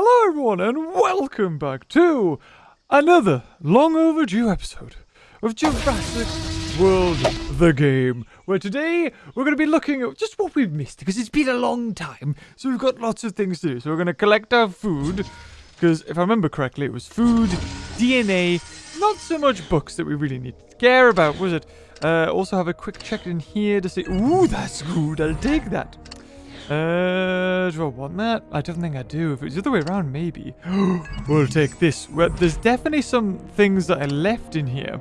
Hello, everyone, and welcome back to another long overdue episode of Jurassic World the game. Where today we're going to be looking at just what we've missed because it's been a long time. So we've got lots of things to do. So we're going to collect our food because if I remember correctly, it was food, DNA, not so much books that we really need to care about, was it? Uh, also have a quick check in here to see. Ooh, that's good. I'll take that. Uh, do I want that? I don't think I do. If it's the other way around, maybe. we'll take this. Well, there's definitely some things that I left in here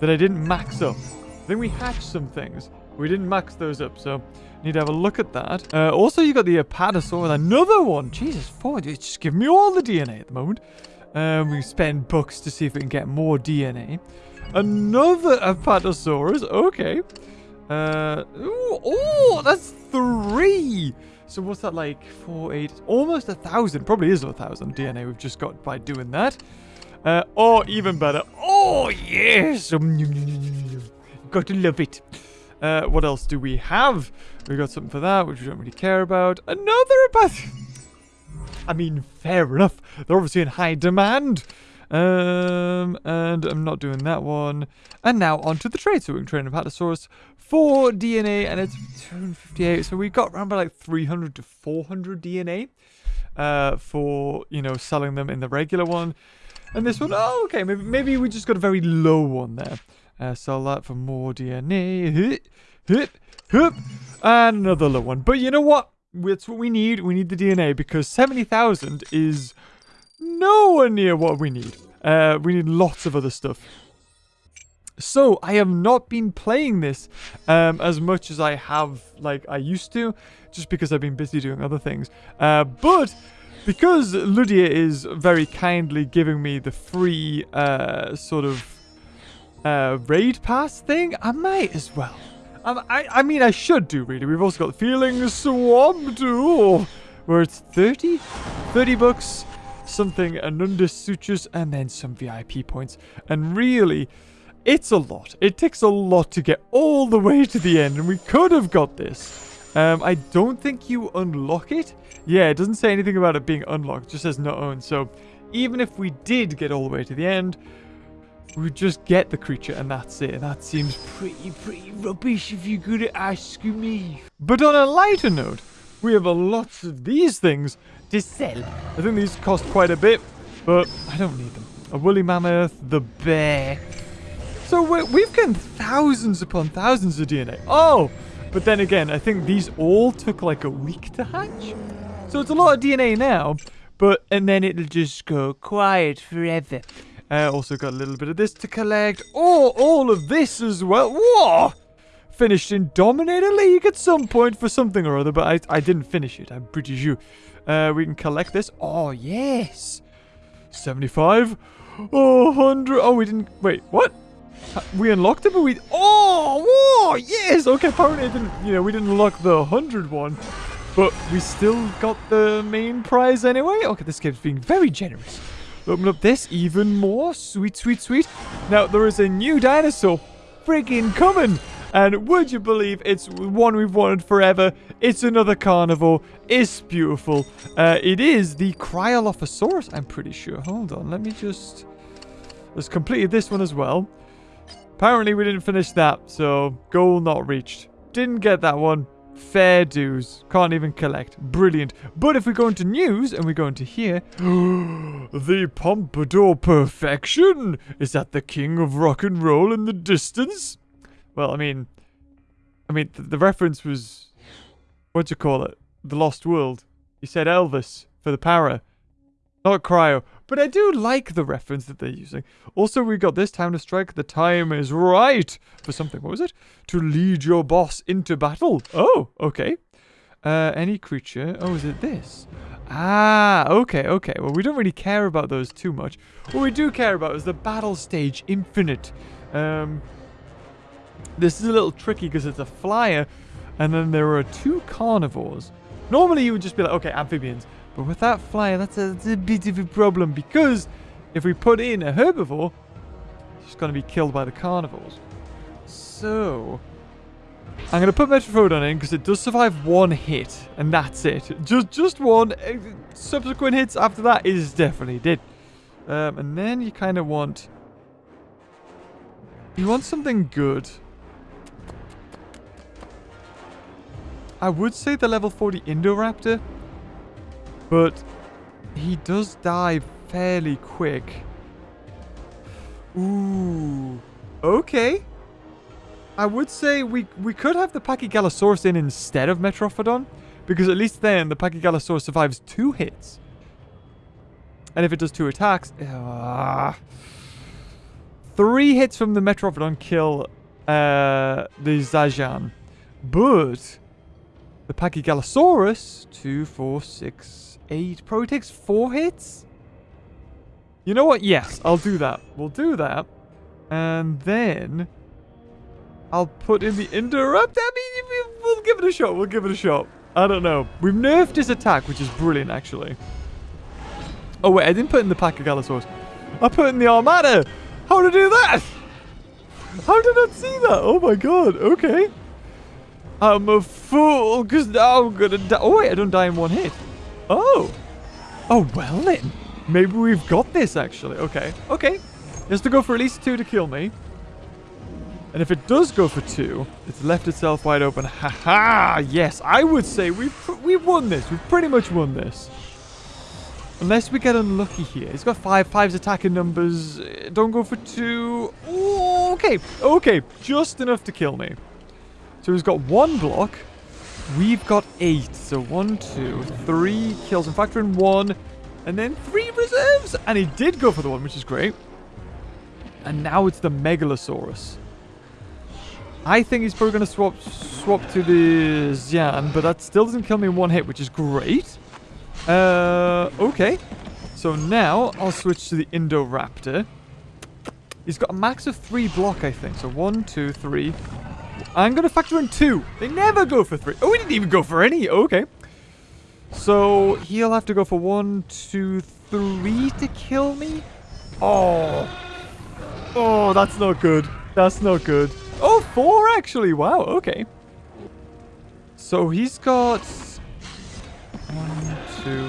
that I didn't max up. I think we hatched some things. We didn't max those up, so need to have a look at that. Uh, also, you got the Apatosaur, another one. Jesus, four. It's just giving me all the DNA at the moment. Um, we spend bucks to see if we can get more DNA. Another Apatosaurus. Okay. Uh, ooh, oh, that's three. So what's that like? Four, eight, almost a thousand. Probably is a thousand DNA we've just got by doing that. Uh, or even better. Oh, yes. Got to love it. Uh, what else do we have? We got something for that, which we don't really care about. Another about... I mean, fair enough. They're obviously in high demand. Um, and I'm not doing that one. And now onto the trade. So we can trade an Apatosaurus for DNA, and it's 258. So we got around by like 300 to 400 DNA uh, for, you know, selling them in the regular one. And this one, oh, okay, maybe, maybe we just got a very low one there. Uh, sell that for more DNA. Hit, hit, hit. And another low one. But you know what? That's what we need. We need the DNA because 70,000 is nowhere near what we need. Uh, we need lots of other stuff. So, I have not been playing this um, as much as I have, like, I used to, just because I've been busy doing other things. Uh, but, because Ludia is very kindly giving me the free, uh, sort of, uh, raid pass thing, I might as well. Um, I, I mean, I should do, really. We've also got Feeling Swamp too, where it's 30? 30 bucks, something, Anundus Sutures, and then some VIP points. And really it's a lot. It takes a lot to get all the way to the end, and we could have got this. Um, I don't think you unlock it. Yeah, it doesn't say anything about it being unlocked. It just says not owned. So even if we did get all the way to the end, we just get the creature and that's it. That seems pretty, pretty rubbish if you're going to ask me. But on a lighter note, we have a lot of these things to sell. I think these cost quite a bit, but I don't need them. A woolly mammoth, the bear, so we've gotten thousands upon thousands of DNA. Oh, but then again, I think these all took like a week to hatch. So it's a lot of DNA now, but and then it'll just go quiet forever. Uh, also got a little bit of this to collect. Oh, all of this as well. Whoa! Finished in Dominator League at some point for something or other, but I, I didn't finish it. I'm pretty sure. Uh, we can collect this. Oh, yes. 75. Oh, 100. Oh, we didn't... Wait, what? We unlocked it, but we... Oh, whoa, yes! Okay, apparently didn't, you know, we didn't unlock the 100 one. But we still got the main prize anyway. Okay, this game's being very generous. Open up this even more. Sweet, sweet, sweet. Now, there is a new dinosaur friggin' coming. And would you believe it's one we've wanted forever? It's another carnivore. It's beautiful. Uh, it is the Cryolophosaurus, I'm pretty sure. Hold on, let me just... Let's complete this one as well. Apparently we didn't finish that, so goal not reached. Didn't get that one. Fair dues. Can't even collect. Brilliant. But if we go into news and we go into here, the Pompadour Perfection? Is that the king of rock and roll in the distance? Well, I mean, I mean, th the reference was, what do you call it? The Lost World. You said Elvis for the para. Not cryo. But I do like the reference that they're using. Also, we got this time to strike. The time is right for something. What was it? To lead your boss into battle. Oh, okay. Uh, any creature. Oh, is it this? Ah, okay, okay. Well, we don't really care about those too much. What we do care about is the battle stage infinite. Um, this is a little tricky because it's a flyer, and then there are two carnivores. Normally, you would just be like, okay, amphibians. But with that flyer, that's a, that's a bit of a problem because if we put in a herbivore, it's going to be killed by the carnivores. So, I'm going to put Metrophodon in because it does survive one hit. And that's it. Just just one. Uh, subsequent hits after that is definitely dead. Um, and then you kind of want... You want something good. I would say the level 40 Indoraptor. But he does die fairly quick. Ooh. Okay. I would say we, we could have the Pachygalosaurus in instead of Metrophodon. Because at least then the Pachygalosaurus survives two hits. And if it does two attacks... Uh, three hits from the Metrophodon kill uh, the Zajan. But the Pachygalosaurus, two, four, six, eight, probably takes four hits? You know what? Yes, I'll do that. We'll do that. And then I'll put in the Indoraptor. I mean, we'll give it a shot. We'll give it a shot. I don't know. We've nerfed his attack, which is brilliant, actually. Oh, wait. I didn't put in the Pachygalosaurus. I put in the Armada. How to do that? How did I not see that? Oh, my God. Okay. I'm a fool, because now I'm going to die. Oh, wait. I don't die in one hit. Oh. Oh, well then. Maybe we've got this, actually. Okay. Okay. It has to go for at least two to kill me. And if it does go for two, it's left itself wide open. Haha! -ha! Yes, I would say we've, we've won this. We've pretty much won this. Unless we get unlucky here. He's got five. Five's attacking numbers. Don't go for two. Ooh, okay. Okay. Just enough to kill me. So he's got one block. We've got eight. So one, two, three kills. And factor in one. And then three reserves. And he did go for the one, which is great. And now it's the Megalosaurus. I think he's probably going to swap swap to the Xian, but that still doesn't kill me in one hit, which is great. Uh, okay. So now I'll switch to the Indoraptor. He's got a max of three block, I think. So one, two, three. I'm going to factor in two. They never go for three. Oh, he didn't even go for any. Oh, okay. So he'll have to go for one, two, three to kill me. Oh. Oh, that's not good. That's not good. Oh, four actually. Wow, okay. So he's got... One, two...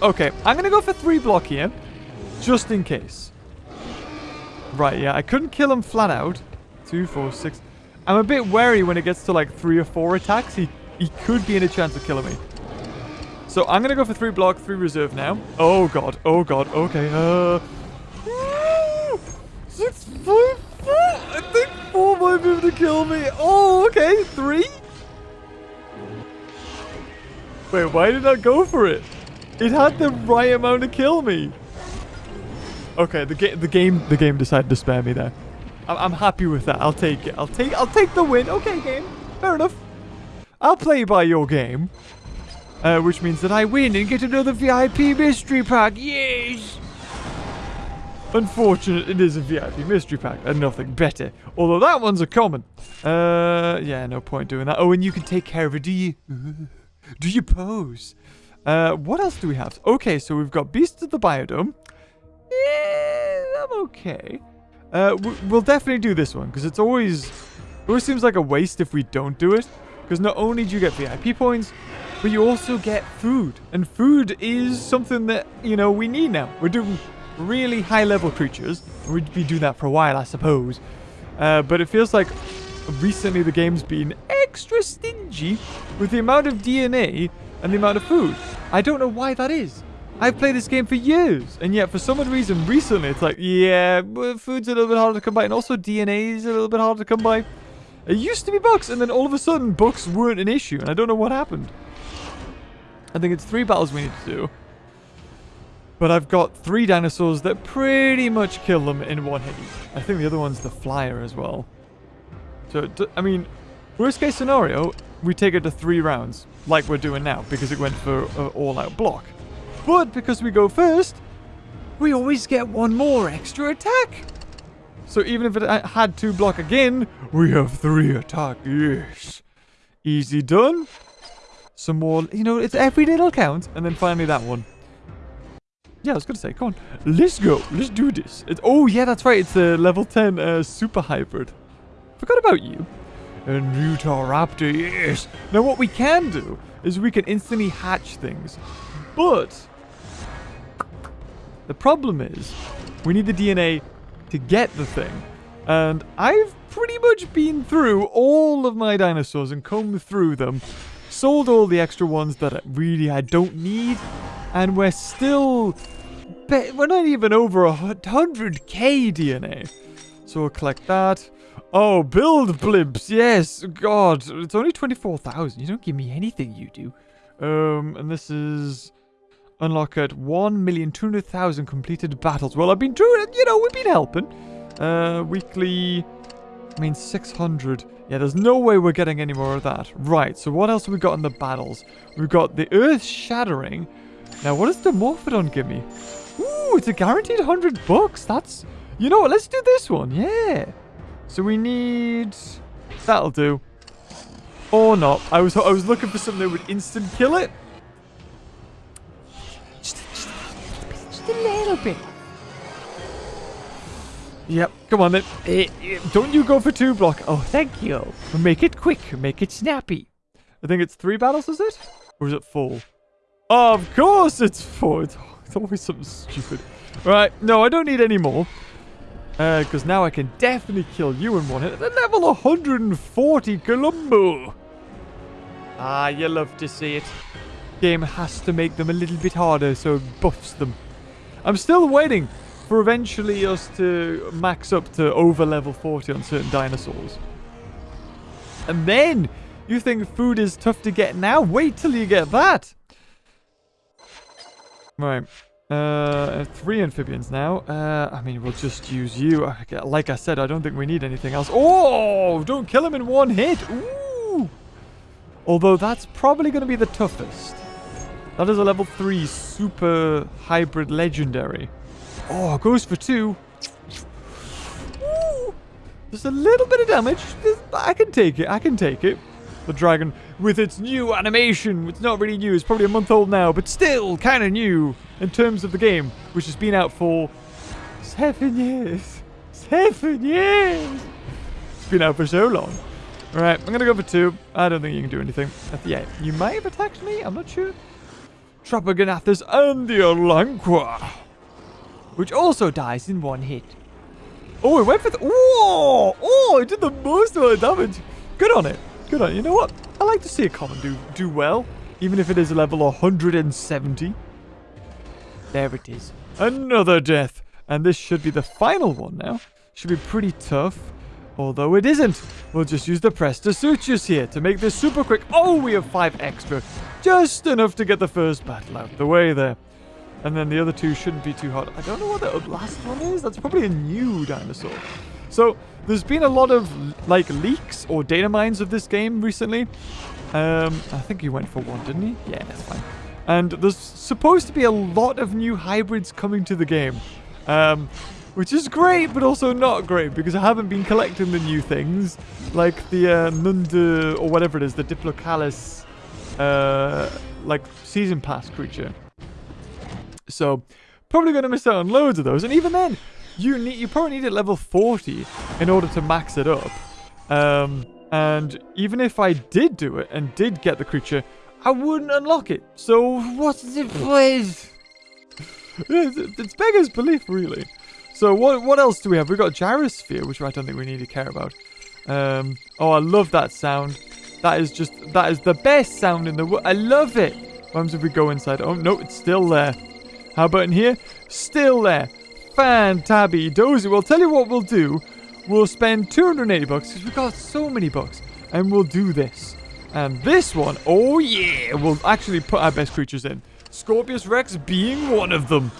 Okay, I'm going to go for three block here. Just in case. Right, yeah, I couldn't kill him flat out. Two, four, six... I'm a bit wary when it gets to like three or four attacks. He, he could be in a chance of killing me. So I'm going to go for three block, three reserve now. Oh, God. Oh, God. Okay. Uh... Six, five, four. I think four might be able to kill me. Oh, okay. Three? Wait, why did I go for it? It had the right amount to kill me. Okay, the game, the game, the game decided to spare me there. I'm, I'm happy with that. I'll take it. I'll take, I'll take the win. Okay, game. Fair enough. I'll play by your game. Uh, which means that I win and get another VIP mystery pack. Yes! Unfortunate, it is a VIP mystery pack and nothing better. Although that one's a common. Uh, yeah, no point doing that. Oh, and you can take care of it, do you? Do you pose? Uh, what else do we have? Okay, so we've got Beast of the Biodome. Yeah, I'm okay. Uh, we'll definitely do this one because it's always, it always seems like a waste if we don't do it. Because not only do you get VIP points, but you also get food. And food is something that, you know, we need now. We're doing really high level creatures. We'd be doing that for a while, I suppose. Uh, but it feels like recently the game's been extra stingy with the amount of DNA and the amount of food. I don't know why that is. I've played this game for years, and yet for some reason recently it's like, yeah, food's a little bit harder to come by, and also DNA is a little bit harder to come by. It used to be books, and then all of a sudden books weren't an issue, and I don't know what happened. I think it's three battles we need to do. But I've got three dinosaurs that pretty much kill them in one hit I think the other one's the flyer as well. So, I mean, worst case scenario, we take it to three rounds, like we're doing now, because it went for an all-out block. But because we go first, we always get one more extra attack. So even if it had two block again, we have three attack. Yes. Easy done. Some more, you know, it's every little count. And then finally that one. Yeah, I was going to say, come on. Let's go. Let's do this. Oh, yeah, that's right. It's a level 10 uh, super hybrid. Forgot about you. And Raptor, yes. Now, what we can do is we can instantly hatch things. But the problem is we need the DNA to get the thing. And I've pretty much been through all of my dinosaurs and combed through them. Sold all the extra ones that I really I don't need. And we're still... We're not even over 100k DNA. So we'll collect that. Oh, build blimps. Yes. God. It's only 24,000. You don't give me anything, you do. Um, and this is... Unlock at 1,200,000 completed battles. Well, I've been doing it. You know, we've been helping. Uh, weekly... I mean, 600. Yeah, there's no way we're getting any more of that. Right, so what else have we got in the battles? We've got the Earth Shattering. Now, what does the Morphodon give me? Ooh, it's a guaranteed 100 bucks. That's... You know what? Let's do this one. Yeah. So we need... That'll do. Or not. I was I was looking for something that would instant kill it. Just a little bit. Yep, come on then. Uh, don't you go for two block. Oh, thank you. Make it quick. Make it snappy. I think it's three battles, is it? Or is it four? of course it's four. It's, always something stupid. Right, no, I don't need any more. Because uh, now I can definitely kill you in one hit at level 140 Columbo. Ah, you love to see it. Game has to make them a little bit harder so it buffs them. I'm still waiting for eventually us to max up to over level 40 on certain dinosaurs. And then you think food is tough to get now? Wait till you get that. Right. Uh, three amphibians now. Uh, I mean, we'll just use you. Like I said, I don't think we need anything else. Oh, don't kill him in one hit. Ooh. Although that's probably going to be the toughest. That is a level 3 super hybrid legendary. Oh, goes for two. Ooh. Just a little bit of damage. I can take it. I can take it. The dragon with its new animation. It's not really new. It's probably a month old now, but still kind of new in terms of the game, which has been out for seven years. Seven years! It's been out for so long. Alright, I'm gonna go for two. I don't think you can do anything. Yeah, you might have attacked me, I'm not sure. Tropeognathus and the Elanqua. Which also dies in one hit. Oh, it went for the... Oh! Oh, it did the most amount of damage. Good on it. Good on it. You know what? I like to see a common do, do well. Even if it is a level 170. There it is. Another death. And this should be the final one now. Should be pretty tough. Although it isn't. We'll just use the Prestosuchus here to make this super quick. Oh, we have five extra. Just enough to get the first battle out the way there. And then the other two shouldn't be too hard. I don't know what the last one is. That's probably a new dinosaur. So, there's been a lot of, like, leaks or data mines of this game recently. Um, I think he went for one, didn't he? Yeah, that's fine. And there's supposed to be a lot of new hybrids coming to the game. Um, which is great, but also not great, because I haven't been collecting the new things, like the uh, Nunda, or whatever it is, the Diplocalus, uh, like, Season Pass creature. So, probably going to miss out on loads of those, and even then, you need you probably need it level 40 in order to max it up. Um, and even if I did do it and did get the creature, I wouldn't unlock it. So what's the point? it's, it's beggar's belief, really. So what what else do we have? We've got Gyrosphere, which I don't think we need to care about. Um, oh, I love that sound. That is just, that is the best sound in the world. I love it. What happens if we go inside? Oh, no, it's still there. How about in here? Still there. Fantabby dozy. We'll tell you what we'll do. We'll spend 280 bucks because we've got so many bucks. And we'll do this. And this one, oh yeah, we'll actually put our best creatures in. Scorpios Rex being one of them.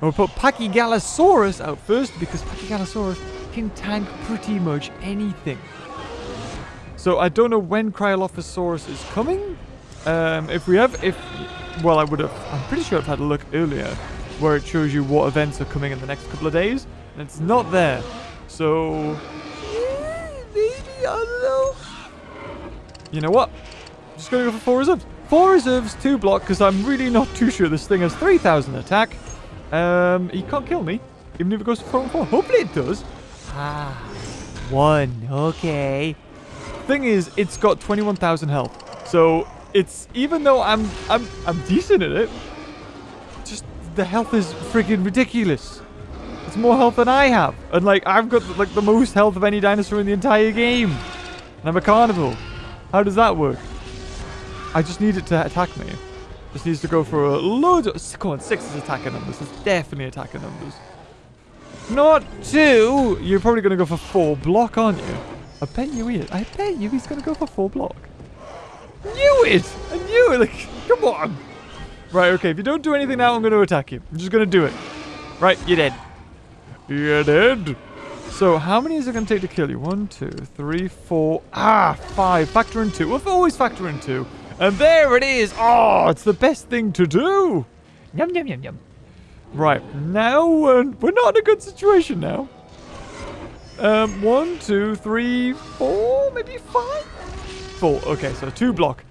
And we'll put Pachygalosaurus out first because Pachygalosaurus can tank pretty much anything. So I don't know when Cryolophosaurus is coming. Um, if we have, if, well, I would have, I'm pretty sure I've had a look earlier where it shows you what events are coming in the next couple of days. And it's not there. So, maybe, I don't know. You know what? I'm just going to go for four reserves. Four reserves, two block, because I'm really not too sure this thing has 3,000 attack. Um, he can't kill me, even if it goes to four and four. Hopefully it does. Ah, one. Okay. Thing is, it's got 21,000 health. So it's even though I'm I'm I'm decent at it, just the health is freaking ridiculous. It's more health than I have, and like I've got like the most health of any dinosaur in the entire game, and I'm a carnival. How does that work? I just need it to attack me. Just needs to go for a load of... Come on, six is attacking numbers. It's definitely attacking numbers. Not two. You're probably going to go for four block, aren't you? I bet you is. I bet you he's going to go for four block. Knew it! I knew it! Like, come on! Right, okay, if you don't do anything now, I'm going to attack you. I'm just going to do it. Right, you're dead. You're dead. So, how many is it going to take to kill you? One, two, three, four. Ah, five. Factor in two. We've always factor in two. And there it is. Oh, it's the best thing to do. Yum, yum, yum, yum. Right, now we're not in a good situation now. Um, one, two, three, four, maybe five? Four. Okay, so two block.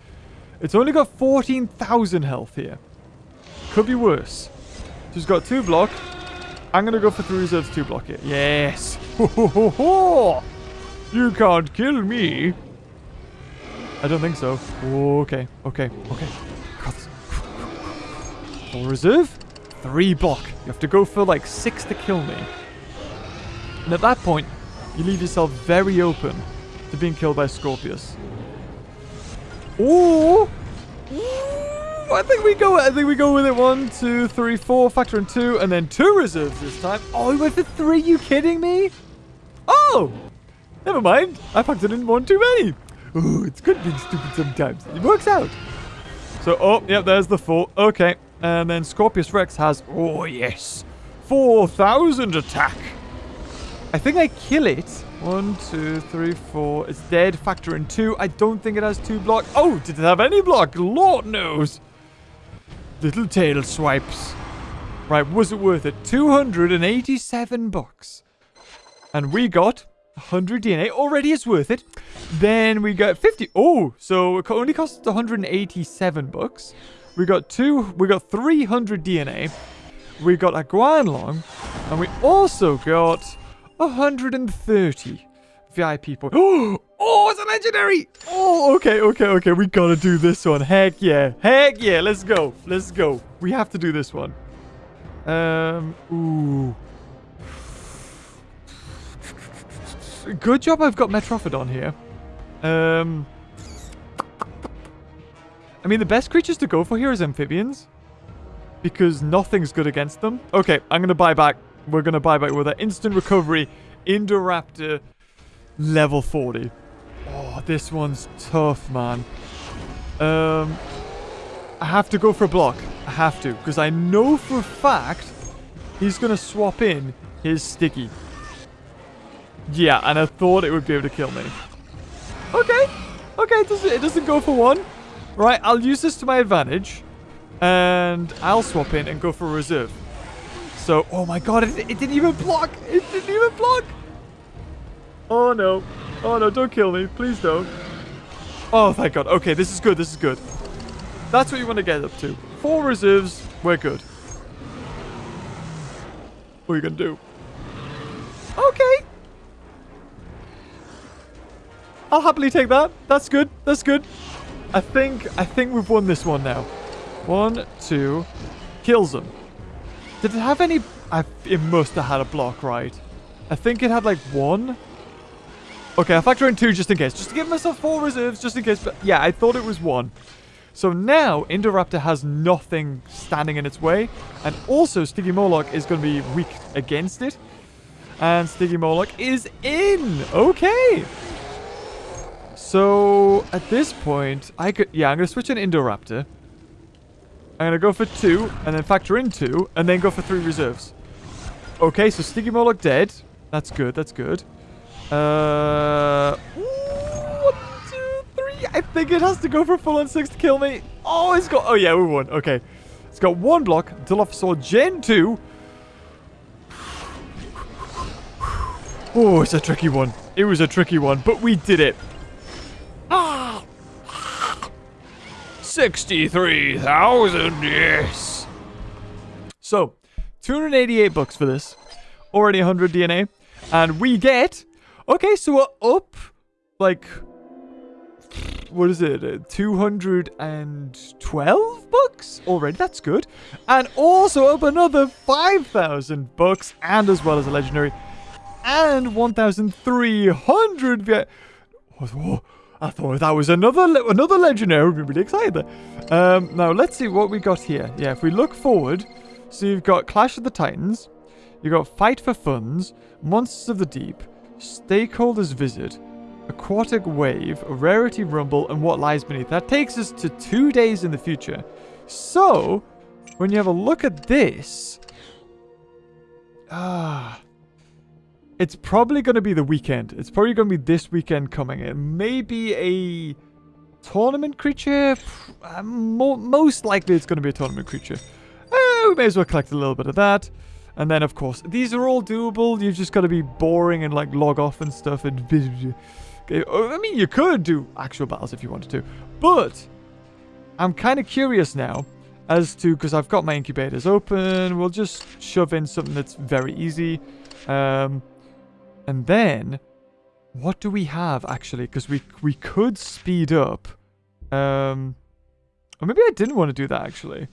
It's only got 14,000 health here. Could be worse. Just got two block. I'm going to go for three reserves, two block it. Yes. Ho, ho, ho, ho. You can't kill me. I don't think so. Okay, okay, okay. Full reserve. Three block. You have to go for like six to kill me. And at that point, you leave yourself very open to being killed by Scorpios. Ooh! I think we go. I think we go with it. One, two, three, four. Factor in two, and then two reserves this time. Oh, we went for three. You kidding me? Oh, never mind. I factored in one too many. Ooh, it's good being stupid sometimes. It works out. So, oh, yeah, there's the four. Okay, and then Scorpios Rex has. Oh yes, four thousand attack. I think I kill it. One, two, three, four. It's dead. Factor in two. I don't think it has two block. Oh, did it have any block? Lord knows. Little tail swipes. Right, was it worth it? 287 bucks. And we got 100 DNA. Already it's worth it. Then we got 50. Oh, so it only cost 187 bucks. We got two. We got 300 DNA. We got a Guanlong. And we also got 130 VIP points. Oh, it's a legendary. Oh, okay, okay, okay. We gotta do this one. Heck yeah. Heck yeah. Let's go. Let's go. We have to do this one. Um, ooh. Good job I've got Metrophodon here. Um, I mean, the best creatures to go for here is amphibians. Because nothing's good against them. Okay, I'm going to buy back. We're going to buy back with an instant recovery Indoraptor level 40. Oh, this one's tough, man. Um, I have to go for a block. I have to. Because I know for a fact he's going to swap in his sticky. Yeah, and I thought it would be able to kill me. Okay. Okay, it doesn't, it doesn't go for one. Right, I'll use this to my advantage. And I'll swap in and go for a reserve. So, oh my god, it, it didn't even block. It didn't even block. Oh no. Oh no, don't kill me. Please don't. Oh, thank god. Okay, this is good. This is good. That's what you want to get up to. Four reserves. We're good. What are you going to do? Okay. I'll happily take that. That's good. That's good. I think I think we've won this one now. One, two. Kills them. Did it have any... I, it must have had a block, right? I think it had like one. Okay, I'll factor in two just in case. Just to give myself four reserves just in case. But yeah, I thought it was one. So now, Indoraptor has nothing standing in its way. And also, Stygimoloch is going to be weak against it. And Stygimoloch is in. Okay. So, at this point, I could... Yeah, I'm going to switch an Indoraptor. I'm going to go for two, and then factor in two, and then go for three reserves. Okay, so Stygimoloch dead. That's good, that's good. Uh, one, two, three. I think it has to go for full on six to kill me. Oh, it's got... Oh, yeah, we won. Okay. It's got one block. Dilophosaur Gen 2. Oh, it's a tricky one. It was a tricky one, but we did it. Ah! 63,000, yes. So, 288 bucks for this. Already 100 DNA. And we get... Okay, so we're up, like... What is it? uh, 212 bucks already. That's good. And also up another 5,000 bucks. And as well as a legendary. And 1,300... vi- Oh, I thought that was another le- another legendary. I'd be really excited. Um, now, let's see what we got here. Yeah, if we look forward... So you've got Clash of the Titans. You've got Fight for Funds. Monsters of the Deep. Stakeholders Visit. Aquatic Wave, Rarity Rumble, and What Lies Beneath. That takes us to two days in the future. So, when you have a look at this... Ah... It's probably going to be the weekend. It's probably going to be this weekend coming. It may be a tournament creature. Most likely it's going to be a tournament creature. Uh, we may as well collect a little bit of that. And then, of course, these are all doable. You've just got to be boring and, like, log off and stuff. And Okay, oh, I mean, you could do actual battles if you wanted to. But I'm kind of curious now as to... Because I've got my incubators open. We'll just shove in something that's very easy. Um, and then... What do we have, actually? Because we, we could speed up. Um, or maybe I didn't want to do that, actually.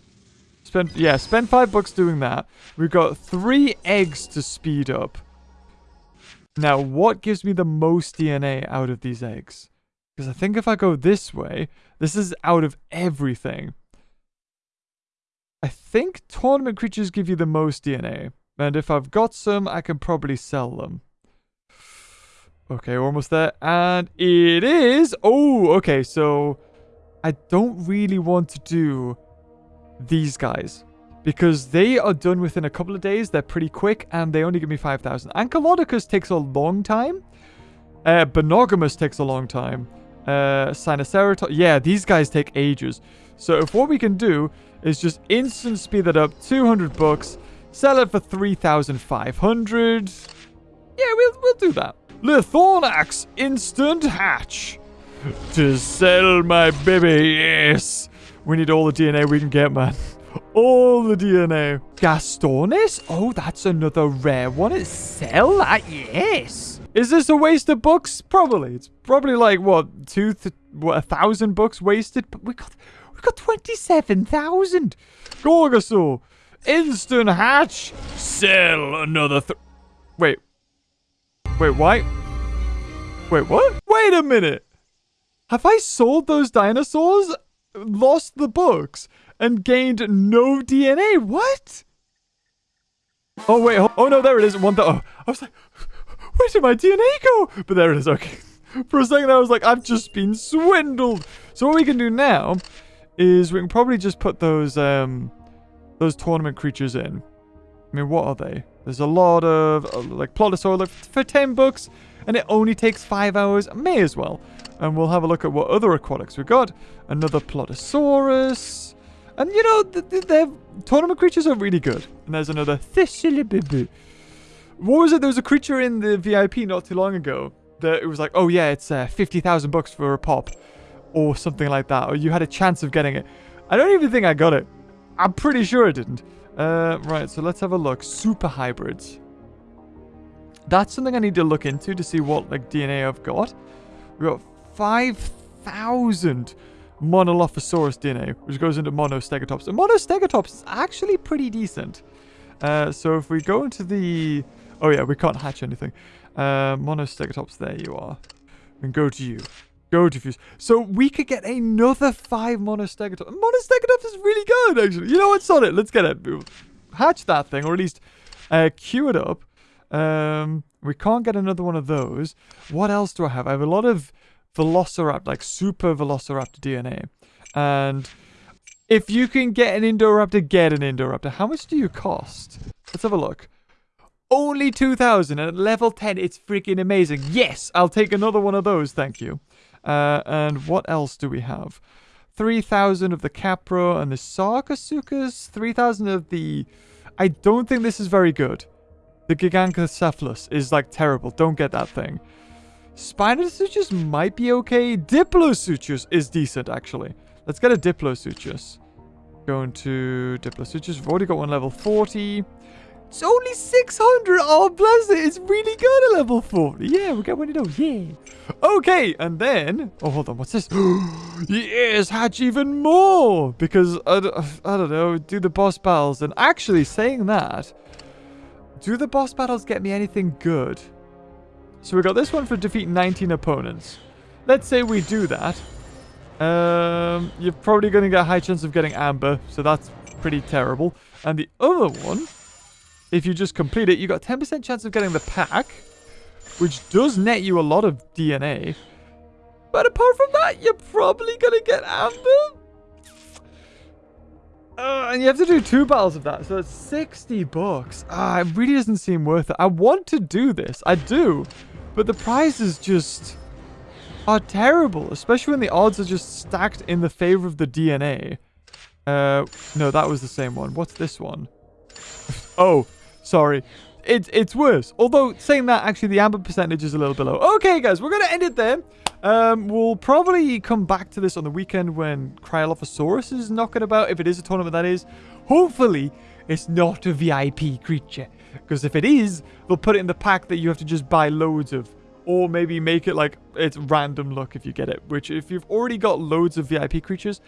Spend yeah, spend five bucks doing that. We've got three eggs to speed up. Now, what gives me the most DNA out of these eggs? Because I think if I go this way, this is out of everything. I think tournament creatures give you the most DNA. And if I've got some, I can probably sell them. Okay, we're almost there. And it is... Oh, okay, so... I don't really want to do these guys. Because they are done within a couple of days. They're pretty quick. And they only give me 5,000. Ankylodocus takes a long time. Uh, takes a long time. Uh, Sinoceratops. Yeah, these guys take ages. So if what we can do is just instant speed that up. 200 bucks. Sell it for 3,500. Yeah, we'll, we'll do that. Lythronax Instant Hatch. To sell my baby, yes. We need all the DNA we can get, man. All the DNA. Gastornis? Oh, that's another rare one. Sell that, yes. Is this a waste of books? Probably. It's probably like, what, two, what, a thousand books wasted? But we got, we got 27,000. Gorgosaur. Instant hatch. Sell another th Wait. Wait, why? Wait, what? Wait a minute. Have I sold those dinosaurs? Lost the books? And gained no DNA? What? Oh, wait. Oh, no, there it is. One. Oh, I was like, where did my DNA go? But there it is. Okay. For a second, I was like, I've just been swindled. So what we can do now is we can probably just put those um those tournament creatures in. I mean, what are they? There's a lot of uh, like Pliosaur like, for 10 bucks, and it only takes five hours. May as well. And we'll have a look at what other aquatics we got. Another Pliosaurus. And you know, the, the, their tournament creatures are really good. And there's another Thistlebibu. What was it? There was a creature in the VIP not too long ago that it was like, oh yeah, it's uh, 50,000 bucks for a pop. Or something like that. Or you had a chance of getting it. I don't even think I got it. I'm pretty sure I didn't. Uh, right, so let's have a look. Super hybrids. That's something I need to look into to see what like DNA I've got. We've got 5,000 Monolophosaurus DNA, which goes into Monostegotops. And Monostegotops is actually pretty decent. Uh, so if we go into the... Oh yeah, we can't hatch anything. Uh, there you are. And go to you. Go to Fuse. So we could get another five Monostegotops. Monostegotops is really good, actually. You know what's on it? Let's get it. Hatch that thing, or at least uh, queue it up. Um, we can't get another one of those. What else do I have? I have a lot of Velociraptor, like super Velociraptor DNA. And if you can get an Indoraptor, get an Indoraptor. How much do you cost? Let's have a look. Only 2,000 and at level 10, it's freaking amazing. Yes, I'll take another one of those, thank you. Uh, and what else do we have? 3,000 of the Capro and the Sarcosuchus. 3,000 of the... I don't think this is very good. The Gigantocephalus is like terrible. Don't get that thing. Spinosuchus might be okay. Diplosuchus is decent, actually. Let's get a Diplosuchus. Going to Diplosuchus. We've already got one level 40. It's only 600. Oh, bless it. It's really good at level 40. Yeah, we got one of those. Yeah. Okay, and then... Oh, hold on. What's this? yes, hatch even more. Because, I don't, I don't know, do the boss battles. And actually, saying that, do the boss battles get me anything good? So we got this one for defeat 19 opponents. Let's say we do that. Um, you're probably going to get a high chance of getting Amber, so that's pretty terrible. And the other one if you just complete it, you got 10% chance of getting the pack, which does net you a lot of DNA. But apart from that, you're probably going to get Amber. Uh, and you have to do two battles of that, so it's 60 bucks. Ah, it really doesn't seem worth it. I want to do this. I do. But the prizes just are terrible, especially when the odds are just stacked in the favor of the DNA. Uh, no, that was the same one. What's this one? oh, Sorry. It's it's worse. Although, saying that, actually, the amber percentage is a little below. Okay, guys, we're going to end it there. Um, we'll probably come back to this on the weekend when Cryolophosaurus is knocking about, if it is a tournament that is. Hopefully, it's not a VIP creature. Because if it is, they'll put it in the pack that you have to just buy loads of. Or maybe make it like it's random luck if you get it. Which, if you've already got loads of VIP creatures,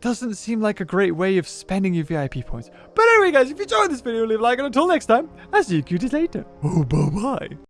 doesn't seem like a great way of spending your VIP points. But anyway, guys, if you enjoyed this video, leave a like, and until next time, I'll see you cuties later. Oh, bye-bye.